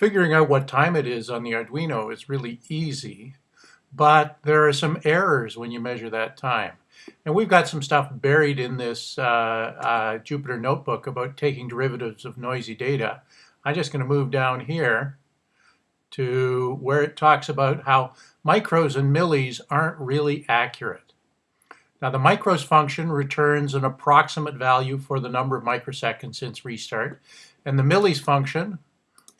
Figuring out what time it is on the Arduino is really easy, but there are some errors when you measure that time. And we've got some stuff buried in this uh, uh, Jupyter notebook about taking derivatives of noisy data. I'm just going to move down here to where it talks about how micros and millis aren't really accurate. Now the micros function returns an approximate value for the number of microseconds since restart, and the millis function,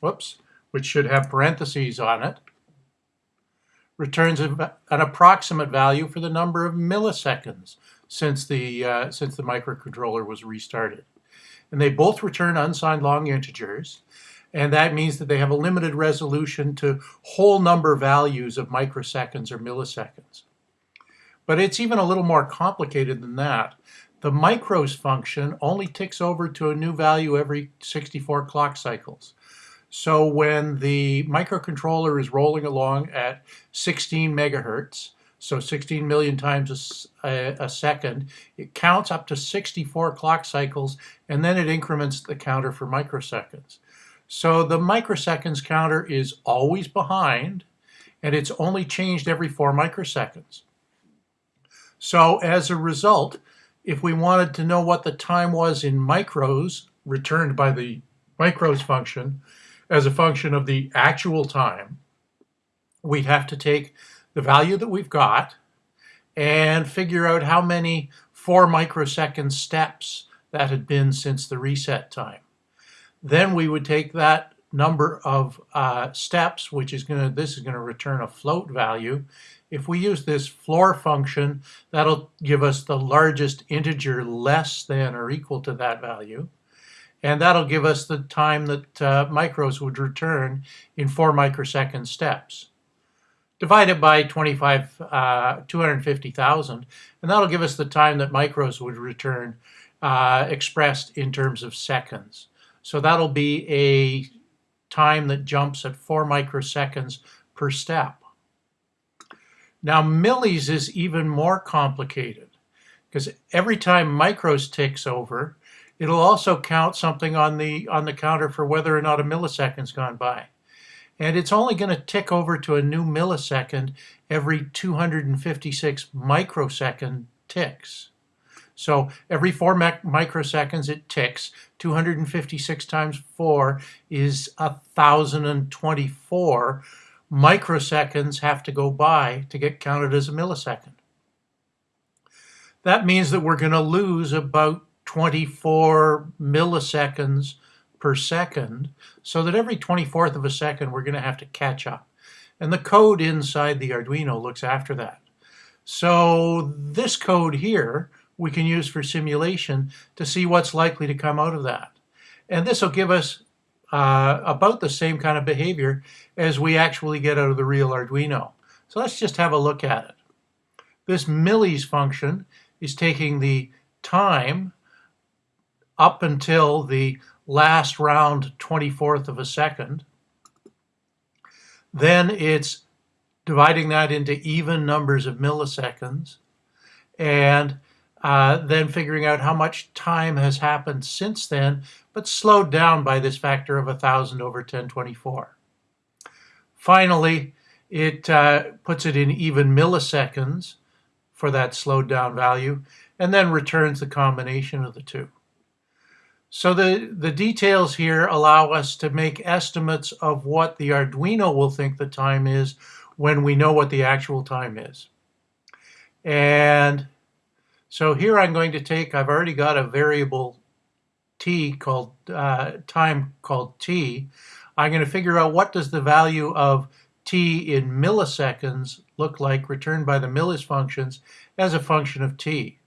whoops, which should have parentheses on it, returns an approximate value for the number of milliseconds since the, uh, since the microcontroller was restarted. And they both return unsigned long integers, and that means that they have a limited resolution to whole number values of microseconds or milliseconds. But it's even a little more complicated than that. The micros function only ticks over to a new value every 64 clock cycles. So when the microcontroller is rolling along at 16 megahertz, so 16 million times a, a, second, it counts up to 64 clock cycles and then it increments the counter for microseconds. So the microseconds counter is always behind and it's only changed every four microseconds. So as a result, if we wanted to know what the time was in micros returned by the micros function, as a function of the actual time, we'd have to take the value that we've got and figure out how many four microsecond steps that had been since the reset time. Then we would take that number of uh, steps, which is going to, this is going to return a float value. If we use this floor function, that'll give us the largest integer less than or equal to that value and that'll give us the time that uh, micros would return in four microsecond steps. Divide it by 25, uh, 250,000, and that'll give us the time that micros would return uh, expressed in terms of seconds. So that'll be a time that jumps at four microseconds per step. Now millis is even more complicated because every time micros ticks over, It'll also count something on the on the counter for whether or not a millisecond's gone by. And it's only going to tick over to a new millisecond every 256 microsecond ticks. So every four microseconds it ticks. 256 times 4 is 1,024 microseconds have to go by to get counted as a millisecond. That means that we're going to lose about 24 milliseconds per second, so that every 24th of a second we're going to have to catch up. And the code inside the Arduino looks after that. So this code here we can use for simulation to see what's likely to come out of that. And this will give us uh, about the same kind of behavior as we actually get out of the real Arduino. So let's just have a look at it. This millis function is taking the time up until the last round 24th of a second. Then it's dividing that into even numbers of milliseconds and uh, then figuring out how much time has happened since then, but slowed down by this factor of 1,000 over 1024. Finally, it uh, puts it in even milliseconds for that slowed down value, and then returns the combination of the two. So the, the details here allow us to make estimates of what the Arduino will think the time is when we know what the actual time is. And so here I'm going to take, I've already got a variable t called uh, time called t. I'm going to figure out what does the value of t in milliseconds look like returned by the millis functions as a function of t.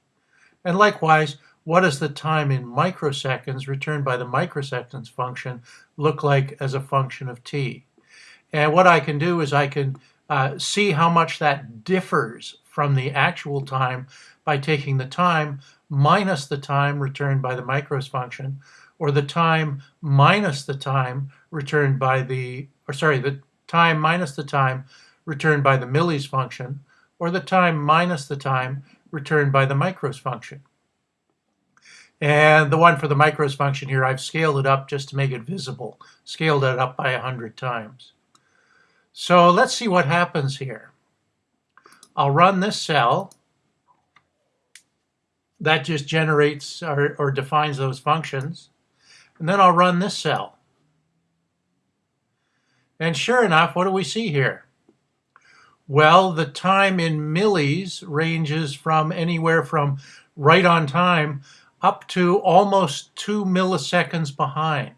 And likewise, what does the time in microseconds returned by the microseconds function look like as a function of t? And what I can do is I can uh, see how much that differs from the actual time by taking the time minus the time returned by the micros function, or the time minus the time returned by the, or sorry, the time minus the time returned by the millis function, or the time minus the time returned by the micros function. And the one for the micros function here, I've scaled it up just to make it visible. Scaled it up by 100 times. So let's see what happens here. I'll run this cell. That just generates or, or defines those functions. And then I'll run this cell. And sure enough, what do we see here? Well, the time in millis ranges from anywhere from right on time up to almost two milliseconds behind.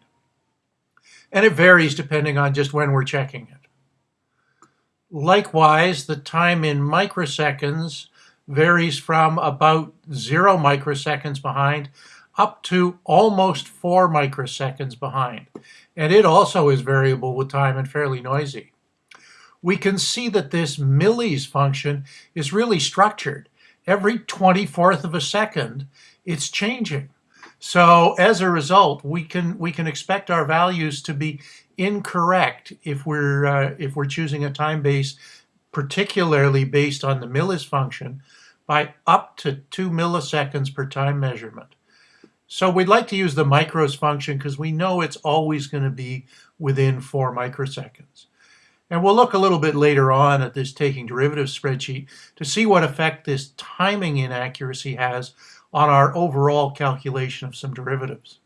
And it varies depending on just when we're checking it. Likewise, the time in microseconds varies from about zero microseconds behind up to almost four microseconds behind. And it also is variable with time and fairly noisy. We can see that this millis function is really structured. Every 24th of a second, it's changing. So as a result, we can we can expect our values to be incorrect if we're uh, if we're choosing a time base, particularly based on the millis function, by up to two milliseconds per time measurement. So we'd like to use the micros function because we know it's always going to be within four microseconds. And we'll look a little bit later on at this taking derivatives spreadsheet to see what effect this timing inaccuracy has on our overall calculation of some derivatives.